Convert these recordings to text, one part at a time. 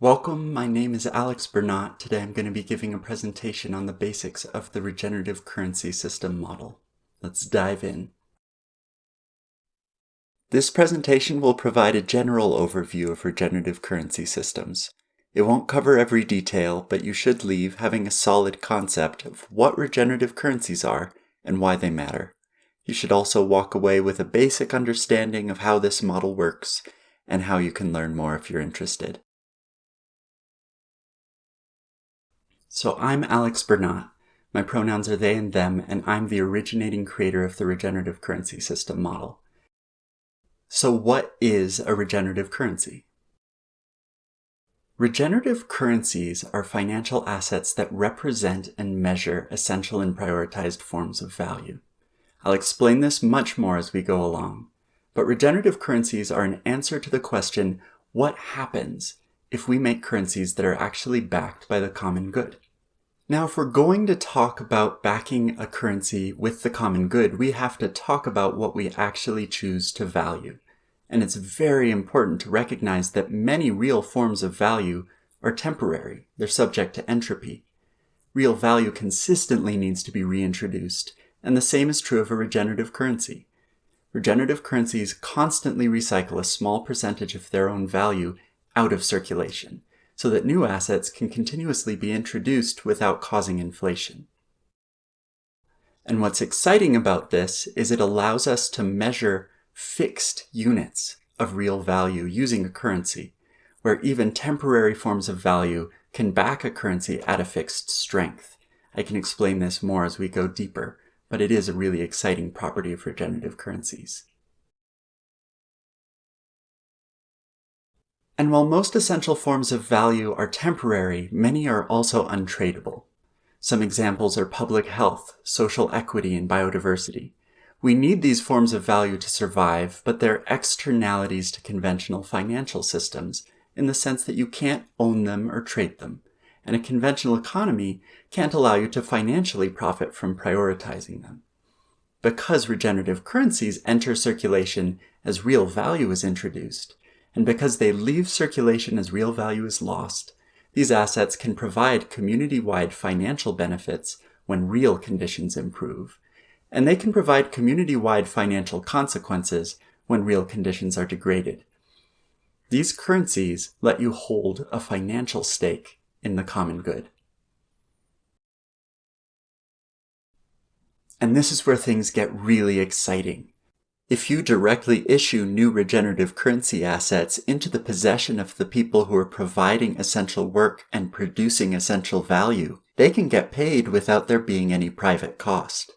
Welcome, my name is Alex Bernat. Today I'm going to be giving a presentation on the basics of the regenerative currency system model. Let's dive in. This presentation will provide a general overview of regenerative currency systems. It won't cover every detail, but you should leave having a solid concept of what regenerative currencies are and why they matter. You should also walk away with a basic understanding of how this model works and how you can learn more if you're interested. So I'm Alex Bernat. My pronouns are they and them, and I'm the originating creator of the regenerative currency system model. So what is a regenerative currency? Regenerative currencies are financial assets that represent and measure essential and prioritized forms of value. I'll explain this much more as we go along, but regenerative currencies are an answer to the question, what happens if we make currencies that are actually backed by the common good. Now, if we're going to talk about backing a currency with the common good, we have to talk about what we actually choose to value. And it's very important to recognize that many real forms of value are temporary. They're subject to entropy. Real value consistently needs to be reintroduced, and the same is true of a regenerative currency. Regenerative currencies constantly recycle a small percentage of their own value out of circulation, so that new assets can continuously be introduced without causing inflation. And what's exciting about this is it allows us to measure fixed units of real value using a currency, where even temporary forms of value can back a currency at a fixed strength. I can explain this more as we go deeper, but it is a really exciting property of regenerative currencies. And while most essential forms of value are temporary, many are also untradeable. Some examples are public health, social equity, and biodiversity. We need these forms of value to survive, but they're externalities to conventional financial systems in the sense that you can't own them or trade them, and a conventional economy can't allow you to financially profit from prioritizing them. Because regenerative currencies enter circulation as real value is introduced, and because they leave circulation as real value is lost, these assets can provide community-wide financial benefits when real conditions improve, and they can provide community-wide financial consequences when real conditions are degraded. These currencies let you hold a financial stake in the common good. And this is where things get really exciting. If you directly issue new regenerative currency assets into the possession of the people who are providing essential work and producing essential value, they can get paid without there being any private cost.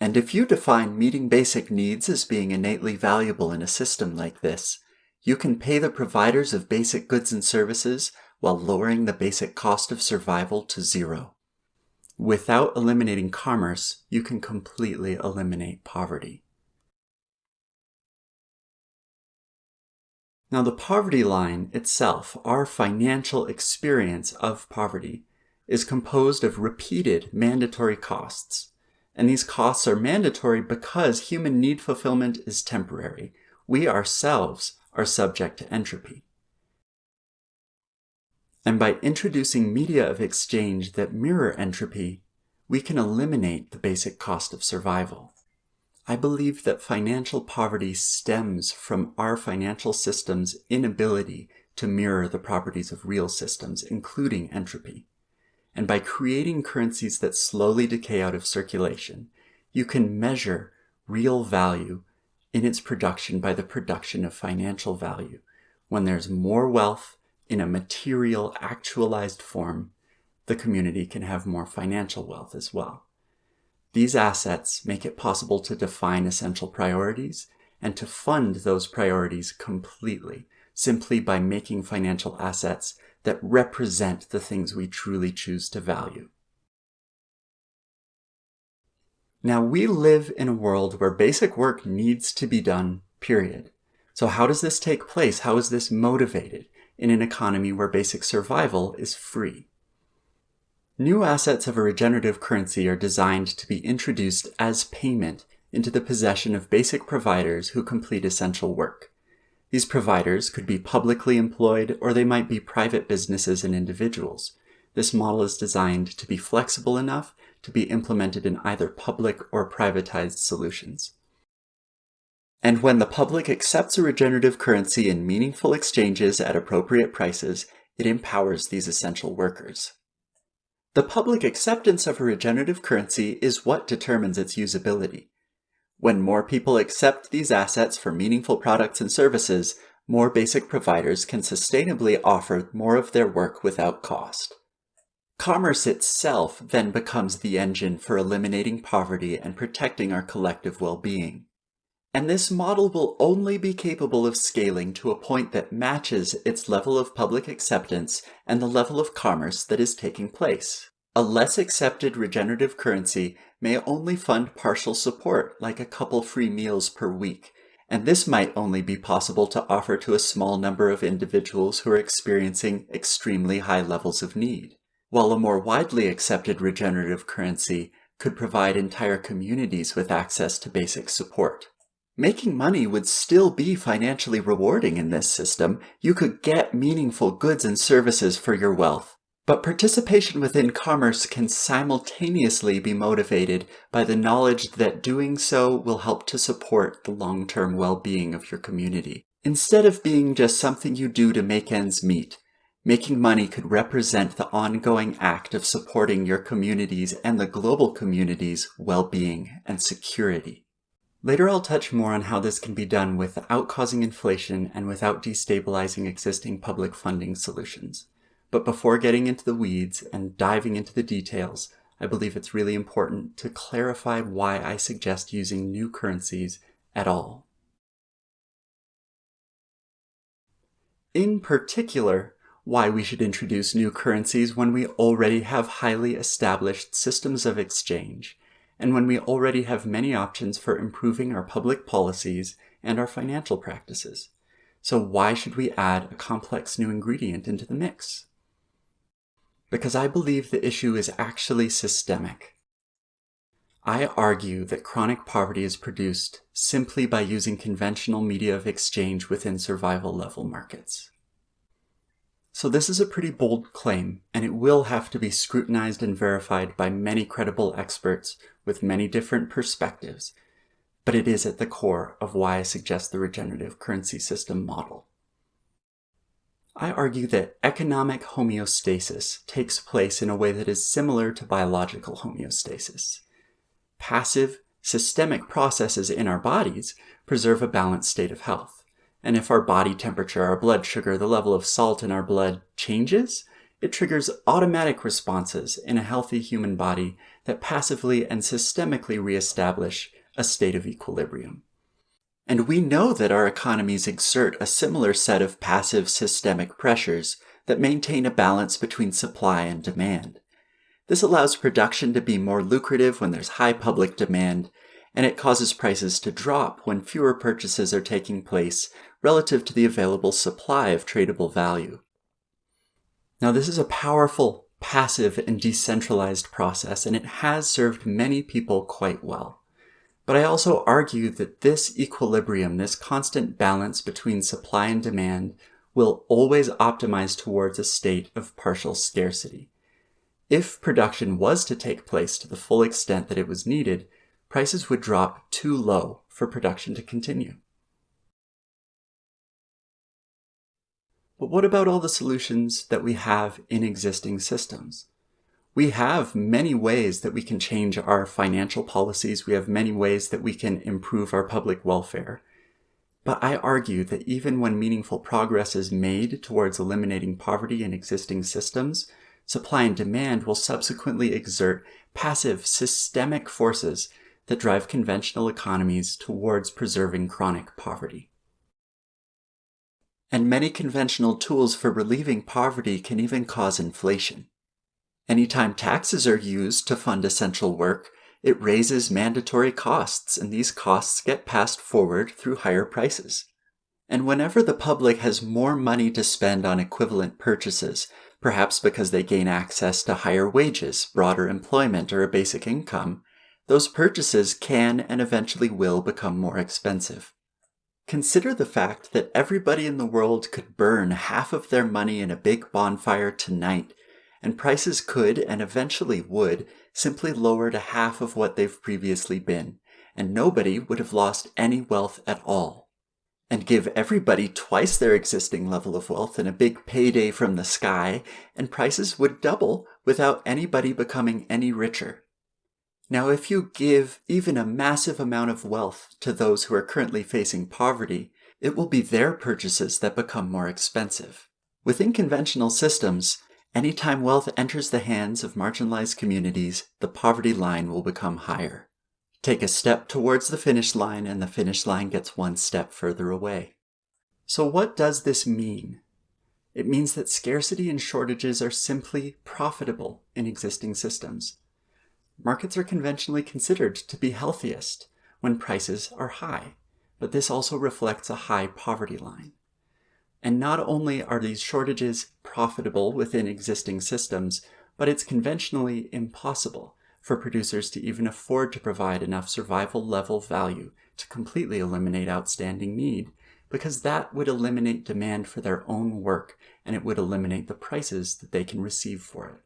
And if you define meeting basic needs as being innately valuable in a system like this, you can pay the providers of basic goods and services while lowering the basic cost of survival to zero. Without eliminating commerce, you can completely eliminate poverty. Now the poverty line itself, our financial experience of poverty, is composed of repeated mandatory costs. And these costs are mandatory because human need fulfillment is temporary. We ourselves are subject to entropy. And by introducing media of exchange that mirror entropy, we can eliminate the basic cost of survival. I believe that financial poverty stems from our financial system's inability to mirror the properties of real systems, including entropy. And by creating currencies that slowly decay out of circulation, you can measure real value in its production by the production of financial value. When there's more wealth in a material, actualized form, the community can have more financial wealth as well. These assets make it possible to define essential priorities and to fund those priorities completely, simply by making financial assets that represent the things we truly choose to value. Now, we live in a world where basic work needs to be done, period. So how does this take place? How is this motivated in an economy where basic survival is free? New assets of a regenerative currency are designed to be introduced as payment into the possession of basic providers who complete essential work. These providers could be publicly employed or they might be private businesses and individuals. This model is designed to be flexible enough to be implemented in either public or privatized solutions. And when the public accepts a regenerative currency in meaningful exchanges at appropriate prices, it empowers these essential workers. The public acceptance of a regenerative currency is what determines its usability. When more people accept these assets for meaningful products and services, more basic providers can sustainably offer more of their work without cost. Commerce itself then becomes the engine for eliminating poverty and protecting our collective well-being. And this model will only be capable of scaling to a point that matches its level of public acceptance and the level of commerce that is taking place. A less accepted regenerative currency may only fund partial support, like a couple free meals per week, and this might only be possible to offer to a small number of individuals who are experiencing extremely high levels of need, while a more widely accepted regenerative currency could provide entire communities with access to basic support. Making money would still be financially rewarding in this system. You could get meaningful goods and services for your wealth, but participation within commerce can simultaneously be motivated by the knowledge that doing so will help to support the long-term well-being of your community. Instead of being just something you do to make ends meet, making money could represent the ongoing act of supporting your communities and the global community's well-being and security. Later I'll touch more on how this can be done without causing inflation and without destabilizing existing public funding solutions. But before getting into the weeds and diving into the details, I believe it's really important to clarify why I suggest using new currencies at all. In particular, why we should introduce new currencies when we already have highly established systems of exchange, and when we already have many options for improving our public policies and our financial practices. So why should we add a complex new ingredient into the mix? because I believe the issue is actually systemic. I argue that chronic poverty is produced simply by using conventional media of exchange within survival level markets. So this is a pretty bold claim, and it will have to be scrutinized and verified by many credible experts with many different perspectives, but it is at the core of why I suggest the regenerative currency system model. I argue that economic homeostasis takes place in a way that is similar to biological homeostasis. Passive, systemic processes in our bodies preserve a balanced state of health. And if our body temperature, our blood sugar, the level of salt in our blood changes, it triggers automatic responses in a healthy human body that passively and systemically reestablish a state of equilibrium. And we know that our economies exert a similar set of passive systemic pressures that maintain a balance between supply and demand. This allows production to be more lucrative when there's high public demand, and it causes prices to drop when fewer purchases are taking place relative to the available supply of tradable value. Now this is a powerful, passive, and decentralized process, and it has served many people quite well. But I also argue that this equilibrium, this constant balance between supply and demand, will always optimize towards a state of partial scarcity. If production was to take place to the full extent that it was needed, prices would drop too low for production to continue. But what about all the solutions that we have in existing systems? we have many ways that we can change our financial policies. We have many ways that we can improve our public welfare. But I argue that even when meaningful progress is made towards eliminating poverty in existing systems, supply and demand will subsequently exert passive, systemic forces that drive conventional economies towards preserving chronic poverty. And many conventional tools for relieving poverty can even cause inflation. Anytime taxes are used to fund essential work, it raises mandatory costs, and these costs get passed forward through higher prices. And whenever the public has more money to spend on equivalent purchases, perhaps because they gain access to higher wages, broader employment, or a basic income, those purchases can and eventually will become more expensive. Consider the fact that everybody in the world could burn half of their money in a big bonfire tonight, and prices could, and eventually would, simply lower to half of what they've previously been, and nobody would have lost any wealth at all. And give everybody twice their existing level of wealth in a big payday from the sky, and prices would double without anybody becoming any richer. Now, if you give even a massive amount of wealth to those who are currently facing poverty, it will be their purchases that become more expensive. Within conventional systems, anytime wealth enters the hands of marginalized communities, the poverty line will become higher. Take a step towards the finish line and the finish line gets one step further away. So what does this mean? It means that scarcity and shortages are simply profitable in existing systems. Markets are conventionally considered to be healthiest when prices are high, but this also reflects a high poverty line. And not only are these shortages profitable within existing systems, but it's conventionally impossible for producers to even afford to provide enough survival level value to completely eliminate outstanding need, because that would eliminate demand for their own work and it would eliminate the prices that they can receive for it.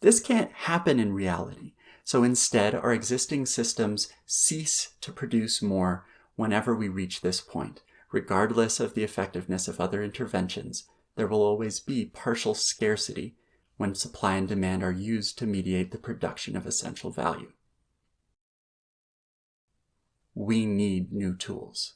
This can't happen in reality so instead, our existing systems cease to produce more whenever we reach this point. Regardless of the effectiveness of other interventions, there will always be partial scarcity when supply and demand are used to mediate the production of essential value. We need new tools.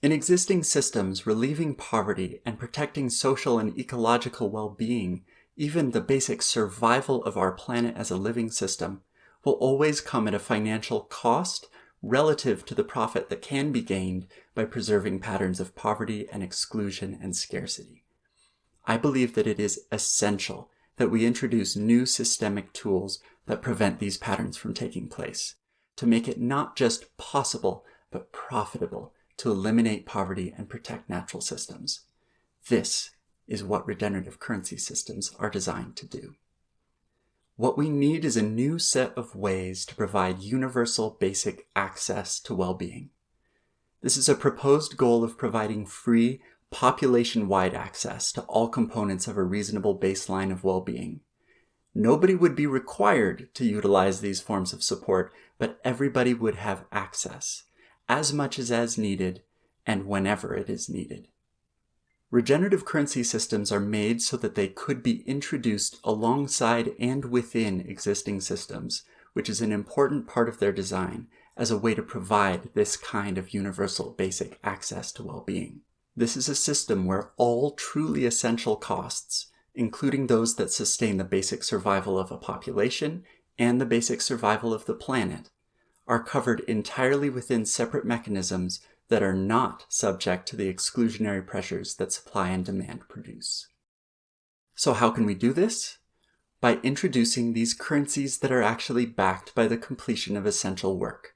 In existing systems, relieving poverty and protecting social and ecological well-being even the basic survival of our planet as a living system will always come at a financial cost relative to the profit that can be gained by preserving patterns of poverty and exclusion and scarcity. I believe that it is essential that we introduce new systemic tools that prevent these patterns from taking place, to make it not just possible, but profitable to eliminate poverty and protect natural systems. This is what regenerative currency systems are designed to do. What we need is a new set of ways to provide universal basic access to well-being. This is a proposed goal of providing free, population-wide access to all components of a reasonable baseline of well-being. Nobody would be required to utilize these forms of support, but everybody would have access, as much as as needed, and whenever it is needed. Regenerative currency systems are made so that they could be introduced alongside and within existing systems, which is an important part of their design as a way to provide this kind of universal basic access to well-being. This is a system where all truly essential costs, including those that sustain the basic survival of a population and the basic survival of the planet, are covered entirely within separate mechanisms that are not subject to the exclusionary pressures that supply and demand produce. So how can we do this? By introducing these currencies that are actually backed by the completion of essential work.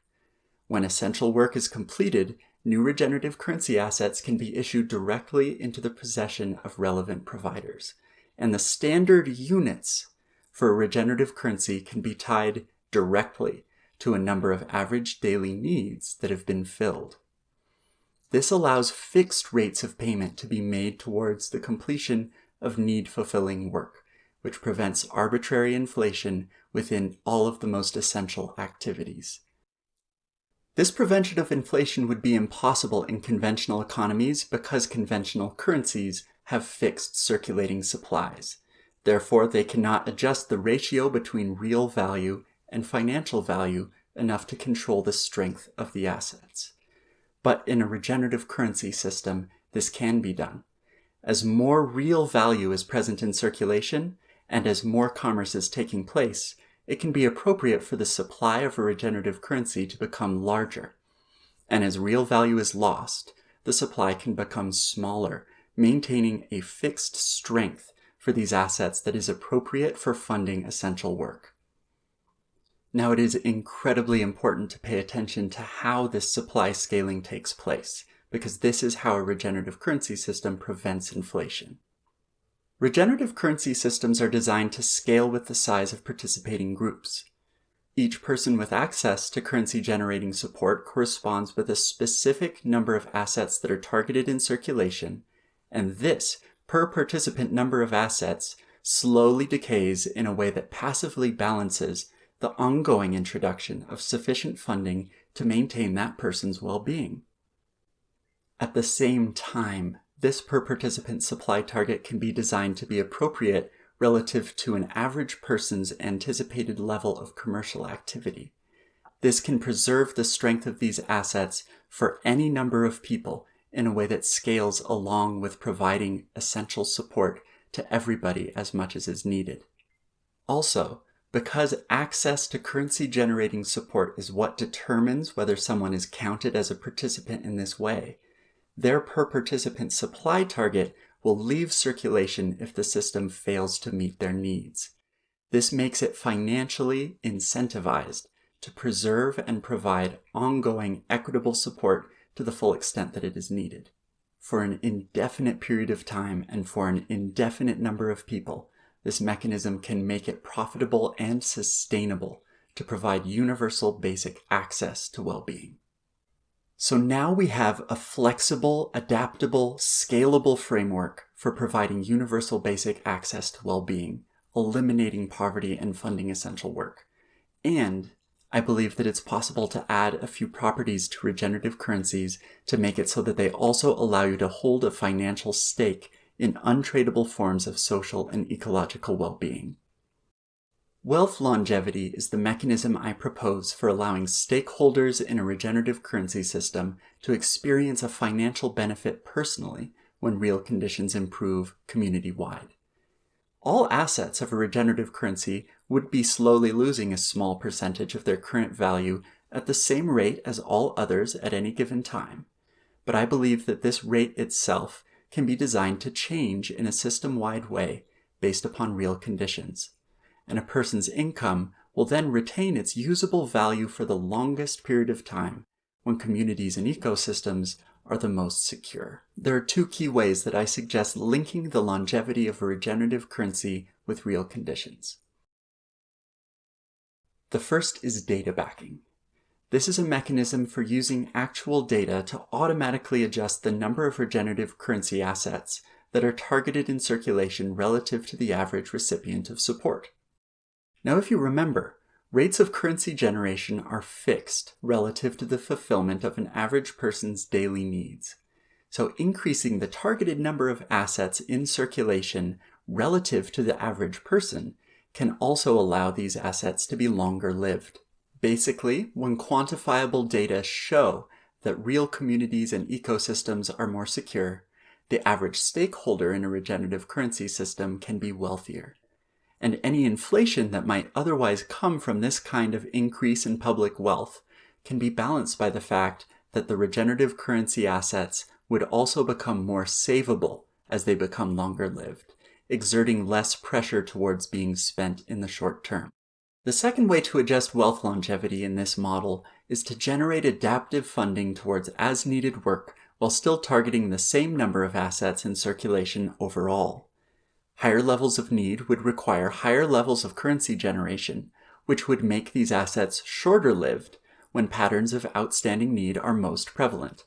When essential work is completed, new regenerative currency assets can be issued directly into the possession of relevant providers. And the standard units for a regenerative currency can be tied directly to a number of average daily needs that have been filled. This allows fixed rates of payment to be made towards the completion of need-fulfilling work, which prevents arbitrary inflation within all of the most essential activities. This prevention of inflation would be impossible in conventional economies because conventional currencies have fixed circulating supplies. Therefore, they cannot adjust the ratio between real value and financial value enough to control the strength of the assets. But in a regenerative currency system, this can be done. As more real value is present in circulation, and as more commerce is taking place, it can be appropriate for the supply of a regenerative currency to become larger. And as real value is lost, the supply can become smaller, maintaining a fixed strength for these assets that is appropriate for funding essential work. Now it is incredibly important to pay attention to how this supply scaling takes place, because this is how a regenerative currency system prevents inflation. Regenerative currency systems are designed to scale with the size of participating groups. Each person with access to currency generating support corresponds with a specific number of assets that are targeted in circulation, and this per participant number of assets slowly decays in a way that passively balances the ongoing introduction of sufficient funding to maintain that person's well-being. At the same time, this per participant supply target can be designed to be appropriate relative to an average person's anticipated level of commercial activity. This can preserve the strength of these assets for any number of people in a way that scales along with providing essential support to everybody as much as is needed. Also, because access to currency generating support is what determines whether someone is counted as a participant in this way, their per participant supply target will leave circulation if the system fails to meet their needs. This makes it financially incentivized to preserve and provide ongoing equitable support to the full extent that it is needed. For an indefinite period of time and for an indefinite number of people, this mechanism can make it profitable and sustainable to provide universal basic access to well-being. So now we have a flexible, adaptable, scalable framework for providing universal basic access to well-being, eliminating poverty and funding essential work. And I believe that it's possible to add a few properties to regenerative currencies to make it so that they also allow you to hold a financial stake in untradeable forms of social and ecological well-being. Wealth longevity is the mechanism I propose for allowing stakeholders in a regenerative currency system to experience a financial benefit personally when real conditions improve community-wide. All assets of a regenerative currency would be slowly losing a small percentage of their current value at the same rate as all others at any given time. But I believe that this rate itself can be designed to change in a system-wide way based upon real conditions. And a person's income will then retain its usable value for the longest period of time when communities and ecosystems are the most secure. There are two key ways that I suggest linking the longevity of a regenerative currency with real conditions. The first is data backing. This is a mechanism for using actual data to automatically adjust the number of regenerative currency assets that are targeted in circulation relative to the average recipient of support. Now if you remember, rates of currency generation are fixed relative to the fulfillment of an average person's daily needs. So increasing the targeted number of assets in circulation relative to the average person can also allow these assets to be longer lived. Basically, when quantifiable data show that real communities and ecosystems are more secure, the average stakeholder in a regenerative currency system can be wealthier. And any inflation that might otherwise come from this kind of increase in public wealth can be balanced by the fact that the regenerative currency assets would also become more savable as they become longer lived, exerting less pressure towards being spent in the short term. The second way to adjust wealth longevity in this model is to generate adaptive funding towards as-needed work while still targeting the same number of assets in circulation overall. Higher levels of need would require higher levels of currency generation, which would make these assets shorter-lived when patterns of outstanding need are most prevalent.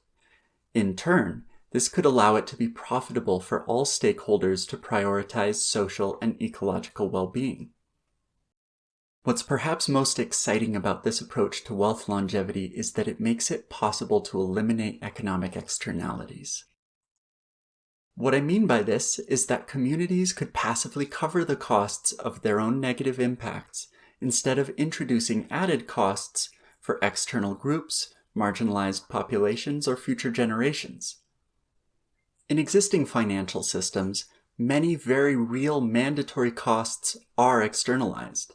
In turn, this could allow it to be profitable for all stakeholders to prioritize social and ecological well-being. What's perhaps most exciting about this approach to wealth longevity is that it makes it possible to eliminate economic externalities. What I mean by this is that communities could passively cover the costs of their own negative impacts instead of introducing added costs for external groups, marginalized populations, or future generations. In existing financial systems, many very real mandatory costs are externalized.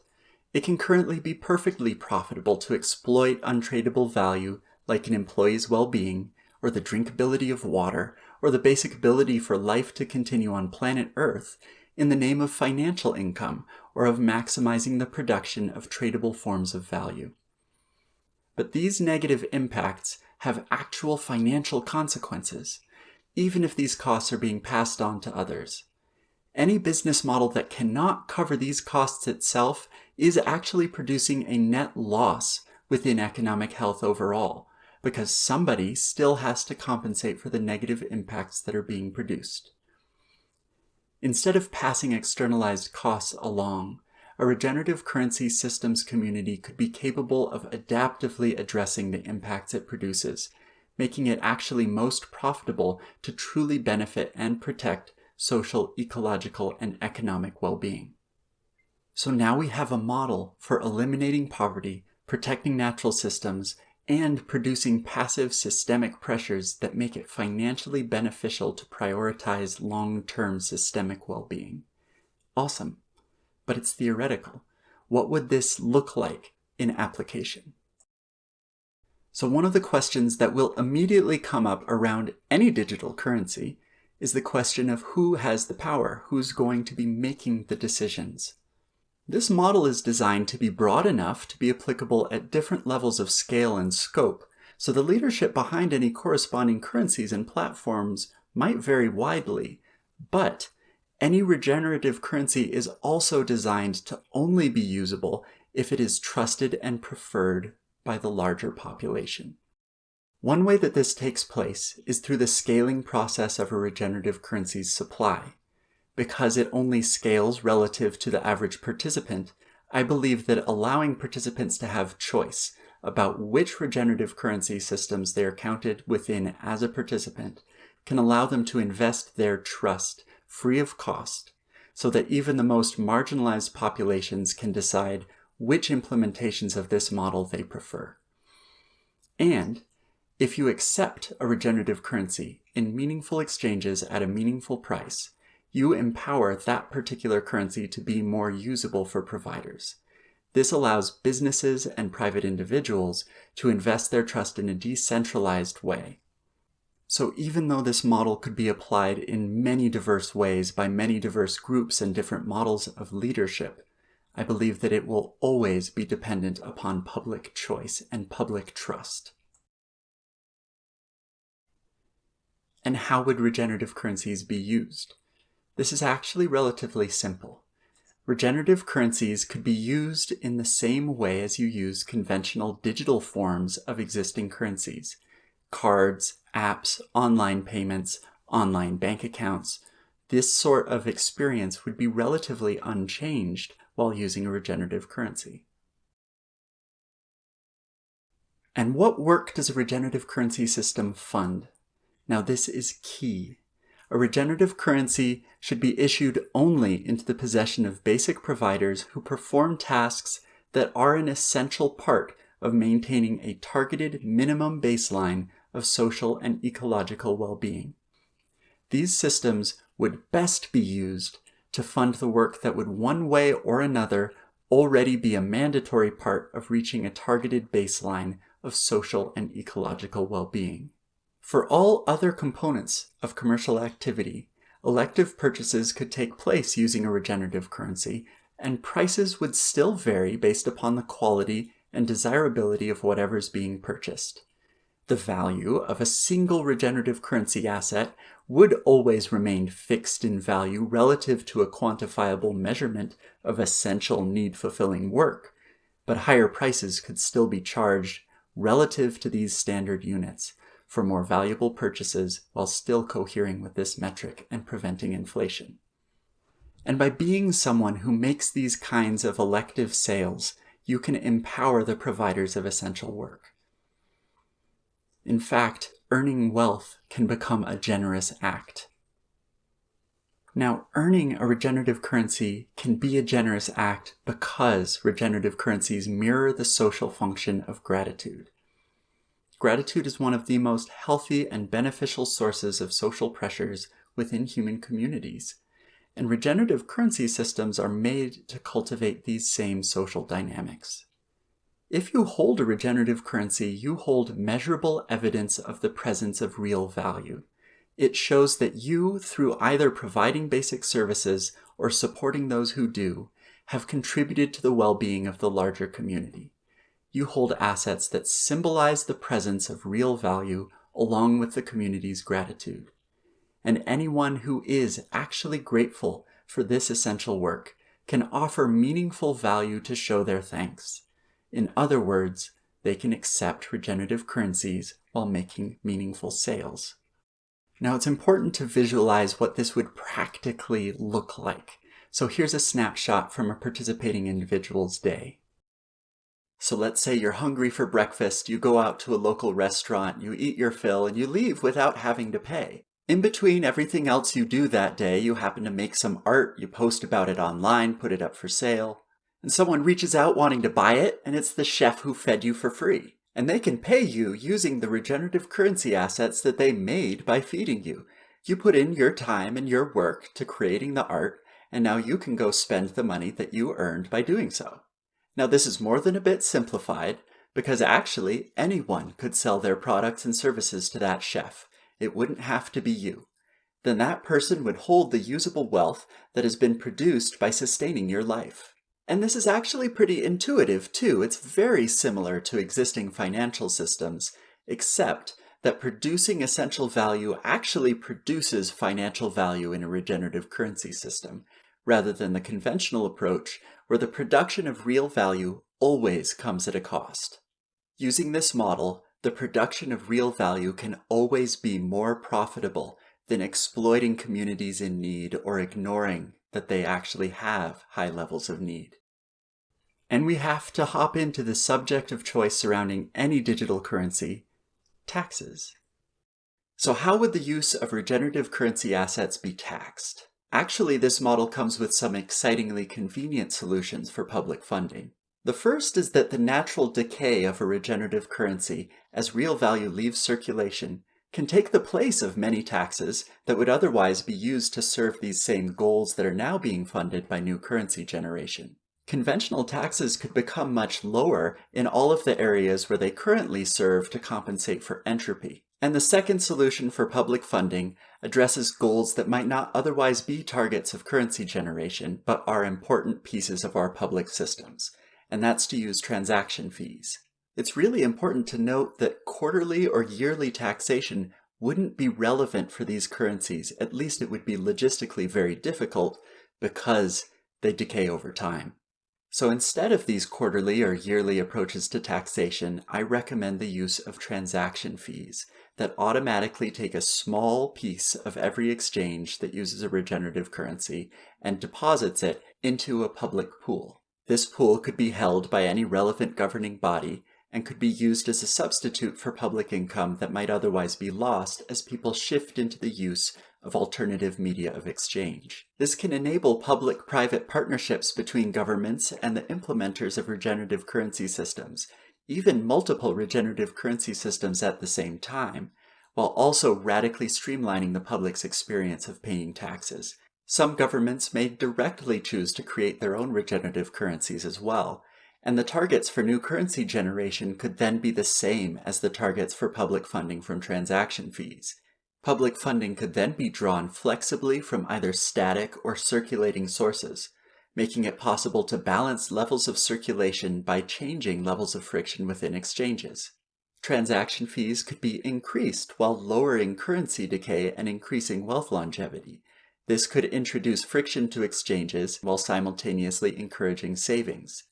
It can currently be perfectly profitable to exploit untradeable value like an employee's well-being, or the drinkability of water, or the basic ability for life to continue on planet Earth in the name of financial income or of maximizing the production of tradable forms of value. But these negative impacts have actual financial consequences, even if these costs are being passed on to others. Any business model that cannot cover these costs itself is actually producing a net loss within economic health overall, because somebody still has to compensate for the negative impacts that are being produced. Instead of passing externalized costs along, a regenerative currency systems community could be capable of adaptively addressing the impacts it produces, making it actually most profitable to truly benefit and protect social, ecological, and economic well-being. So now we have a model for eliminating poverty, protecting natural systems, and producing passive systemic pressures that make it financially beneficial to prioritize long-term systemic well-being. Awesome but it's theoretical. What would this look like in application? So one of the questions that will immediately come up around any digital currency is the question of who has the power, who's going to be making the decisions. This model is designed to be broad enough to be applicable at different levels of scale and scope, so the leadership behind any corresponding currencies and platforms might vary widely, but any regenerative currency is also designed to only be usable if it is trusted and preferred by the larger population. One way that this takes place is through the scaling process of a regenerative currency's supply. Because it only scales relative to the average participant, I believe that allowing participants to have choice about which regenerative currency systems they are counted within as a participant can allow them to invest their trust free of cost, so that even the most marginalized populations can decide which implementations of this model they prefer. And if you accept a regenerative currency in meaningful exchanges at a meaningful price, you empower that particular currency to be more usable for providers. This allows businesses and private individuals to invest their trust in a decentralized way, so even though this model could be applied in many diverse ways by many diverse groups and different models of leadership, I believe that it will always be dependent upon public choice and public trust. And how would regenerative currencies be used? This is actually relatively simple. Regenerative currencies could be used in the same way as you use conventional digital forms of existing currencies, cards, apps, online payments, online bank accounts. This sort of experience would be relatively unchanged while using a regenerative currency. And what work does a regenerative currency system fund? Now this is key. A regenerative currency should be issued only into the possession of basic providers who perform tasks that are an essential part of maintaining a targeted minimum baseline of social and ecological well-being. These systems would best be used to fund the work that would one way or another already be a mandatory part of reaching a targeted baseline of social and ecological well-being. For all other components of commercial activity, elective purchases could take place using a regenerative currency, and prices would still vary based upon the quality and desirability of whatever's being purchased. The value of a single regenerative currency asset would always remain fixed in value relative to a quantifiable measurement of essential need-fulfilling work, but higher prices could still be charged relative to these standard units for more valuable purchases while still cohering with this metric and preventing inflation. And by being someone who makes these kinds of elective sales, you can empower the providers of essential work. In fact, earning wealth can become a generous act. Now, earning a regenerative currency can be a generous act because regenerative currencies mirror the social function of gratitude. Gratitude is one of the most healthy and beneficial sources of social pressures within human communities, and regenerative currency systems are made to cultivate these same social dynamics. If you hold a regenerative currency, you hold measurable evidence of the presence of real value. It shows that you, through either providing basic services or supporting those who do, have contributed to the well-being of the larger community. You hold assets that symbolize the presence of real value along with the community's gratitude. And anyone who is actually grateful for this essential work can offer meaningful value to show their thanks. In other words, they can accept regenerative currencies while making meaningful sales. Now it's important to visualize what this would practically look like. So here's a snapshot from a participating individual's day. So let's say you're hungry for breakfast, you go out to a local restaurant, you eat your fill, and you leave without having to pay. In between everything else you do that day, you happen to make some art, you post about it online, put it up for sale, and someone reaches out wanting to buy it, and it's the chef who fed you for free. And they can pay you using the regenerative currency assets that they made by feeding you. You put in your time and your work to creating the art, and now you can go spend the money that you earned by doing so. Now this is more than a bit simplified, because actually anyone could sell their products and services to that chef. It wouldn't have to be you. Then that person would hold the usable wealth that has been produced by sustaining your life. And this is actually pretty intuitive too. It's very similar to existing financial systems, except that producing essential value actually produces financial value in a regenerative currency system, rather than the conventional approach where the production of real value always comes at a cost. Using this model, the production of real value can always be more profitable than exploiting communities in need or ignoring that they actually have high levels of need. And we have to hop into the subject of choice surrounding any digital currency, taxes. So how would the use of regenerative currency assets be taxed? Actually, this model comes with some excitingly convenient solutions for public funding. The first is that the natural decay of a regenerative currency as real value leaves circulation can take the place of many taxes that would otherwise be used to serve these same goals that are now being funded by new currency generation. Conventional taxes could become much lower in all of the areas where they currently serve to compensate for entropy. And the second solution for public funding addresses goals that might not otherwise be targets of currency generation, but are important pieces of our public systems, and that's to use transaction fees. It's really important to note that quarterly or yearly taxation wouldn't be relevant for these currencies, at least it would be logistically very difficult because they decay over time. So instead of these quarterly or yearly approaches to taxation, I recommend the use of transaction fees that automatically take a small piece of every exchange that uses a regenerative currency and deposits it into a public pool. This pool could be held by any relevant governing body and could be used as a substitute for public income that might otherwise be lost as people shift into the use of alternative media of exchange. This can enable public-private partnerships between governments and the implementers of regenerative currency systems, even multiple regenerative currency systems at the same time, while also radically streamlining the public's experience of paying taxes. Some governments may directly choose to create their own regenerative currencies as well, and the targets for new currency generation could then be the same as the targets for public funding from transaction fees. Public funding could then be drawn flexibly from either static or circulating sources, making it possible to balance levels of circulation by changing levels of friction within exchanges. Transaction fees could be increased while lowering currency decay and increasing wealth longevity. This could introduce friction to exchanges while simultaneously encouraging savings.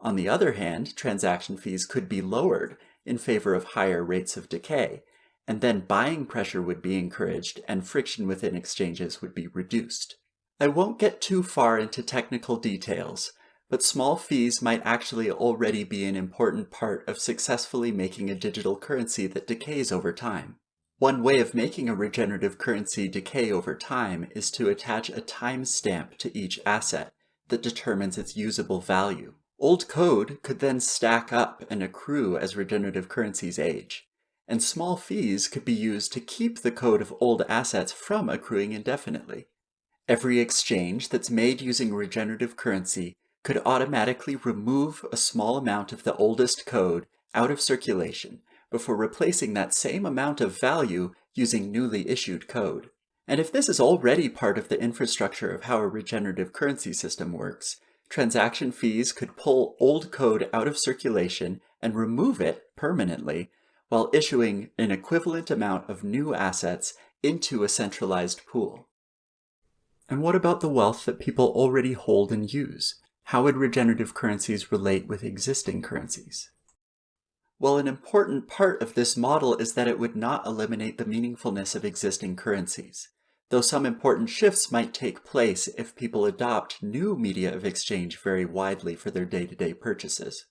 On the other hand, transaction fees could be lowered in favor of higher rates of decay, and then buying pressure would be encouraged and friction within exchanges would be reduced. I won't get too far into technical details, but small fees might actually already be an important part of successfully making a digital currency that decays over time. One way of making a regenerative currency decay over time is to attach a timestamp to each asset that determines its usable value. Old code could then stack up and accrue as regenerative currencies age and small fees could be used to keep the code of old assets from accruing indefinitely. Every exchange that's made using regenerative currency could automatically remove a small amount of the oldest code out of circulation before replacing that same amount of value using newly issued code. And if this is already part of the infrastructure of how a regenerative currency system works, transaction fees could pull old code out of circulation and remove it permanently while issuing an equivalent amount of new assets into a centralized pool. And what about the wealth that people already hold and use? How would regenerative currencies relate with existing currencies? Well, an important part of this model is that it would not eliminate the meaningfulness of existing currencies, though some important shifts might take place if people adopt new media of exchange very widely for their day-to-day -day purchases.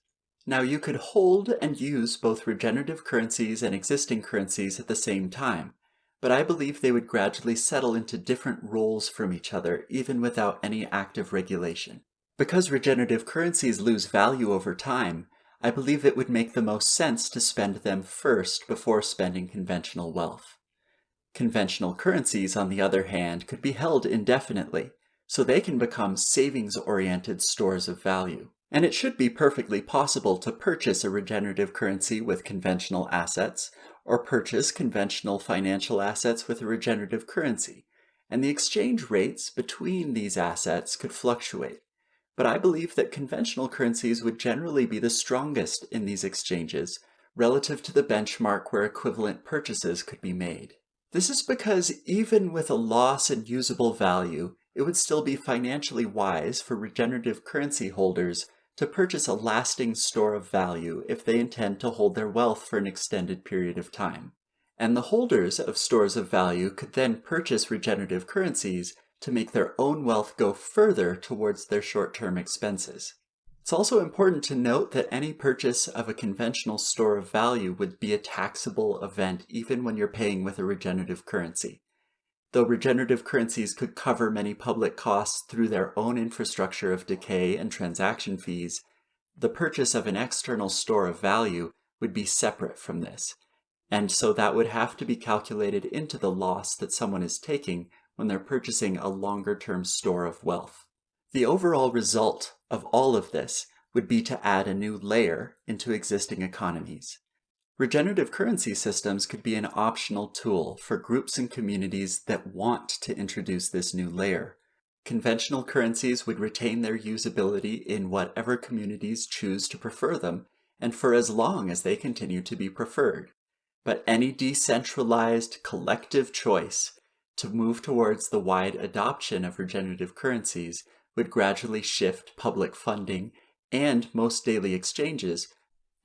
Now you could hold and use both regenerative currencies and existing currencies at the same time, but I believe they would gradually settle into different roles from each other even without any active regulation. Because regenerative currencies lose value over time, I believe it would make the most sense to spend them first before spending conventional wealth. Conventional currencies, on the other hand, could be held indefinitely, so they can become savings-oriented stores of value. And it should be perfectly possible to purchase a regenerative currency with conventional assets, or purchase conventional financial assets with a regenerative currency, and the exchange rates between these assets could fluctuate but I believe that conventional currencies would generally be the strongest in these exchanges relative to the benchmark where equivalent purchases could be made. This is because even with a loss in usable value, it would still be financially wise for regenerative currency holders to purchase a lasting store of value if they intend to hold their wealth for an extended period of time. And the holders of stores of value could then purchase regenerative currencies to make their own wealth go further towards their short-term expenses. It's also important to note that any purchase of a conventional store of value would be a taxable event even when you're paying with a regenerative currency. Though regenerative currencies could cover many public costs through their own infrastructure of decay and transaction fees, the purchase of an external store of value would be separate from this, and so that would have to be calculated into the loss that someone is taking when they're purchasing a longer-term store of wealth. The overall result of all of this would be to add a new layer into existing economies. Regenerative currency systems could be an optional tool for groups and communities that want to introduce this new layer. Conventional currencies would retain their usability in whatever communities choose to prefer them, and for as long as they continue to be preferred. But any decentralized collective choice to move towards the wide adoption of regenerative currencies would gradually shift public funding and most daily exchanges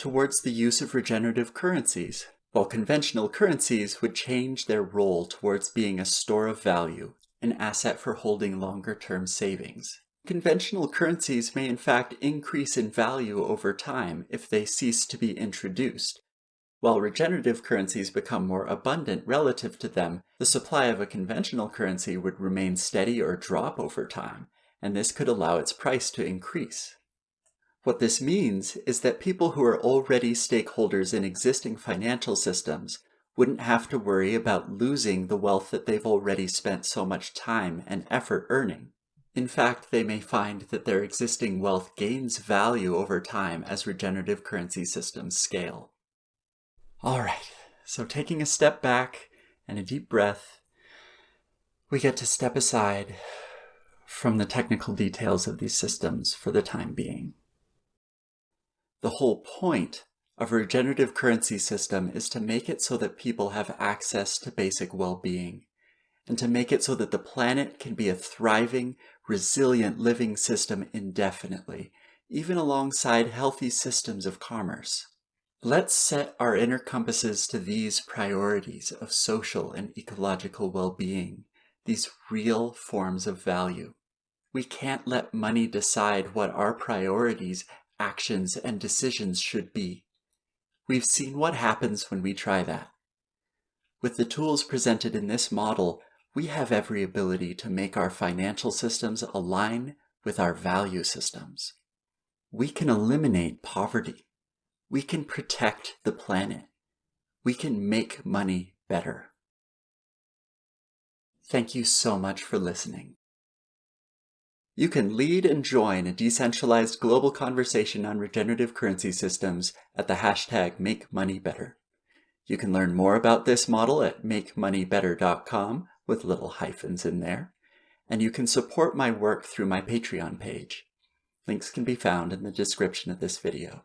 towards the use of regenerative currencies, while conventional currencies would change their role towards being a store of value, an asset for holding longer-term savings. Conventional currencies may in fact increase in value over time if they cease to be introduced, while regenerative currencies become more abundant relative to them, the supply of a conventional currency would remain steady or drop over time, and this could allow its price to increase. What this means is that people who are already stakeholders in existing financial systems wouldn't have to worry about losing the wealth that they've already spent so much time and effort earning. In fact, they may find that their existing wealth gains value over time as regenerative currency systems scale. All right, so taking a step back and a deep breath, we get to step aside from the technical details of these systems for the time being. The whole point of a regenerative currency system is to make it so that people have access to basic well-being, and to make it so that the planet can be a thriving, resilient living system indefinitely, even alongside healthy systems of commerce. Let's set our inner compasses to these priorities of social and ecological well-being, these real forms of value. We can't let money decide what our priorities, actions, and decisions should be. We've seen what happens when we try that. With the tools presented in this model, we have every ability to make our financial systems align with our value systems. We can eliminate poverty we can protect the planet. We can make money better. Thank you so much for listening. You can lead and join a decentralized global conversation on regenerative currency systems at the hashtag MakeMoneyBetter. You can learn more about this model at makemoneybetter.com with little hyphens in there, and you can support my work through my Patreon page. Links can be found in the description of this video.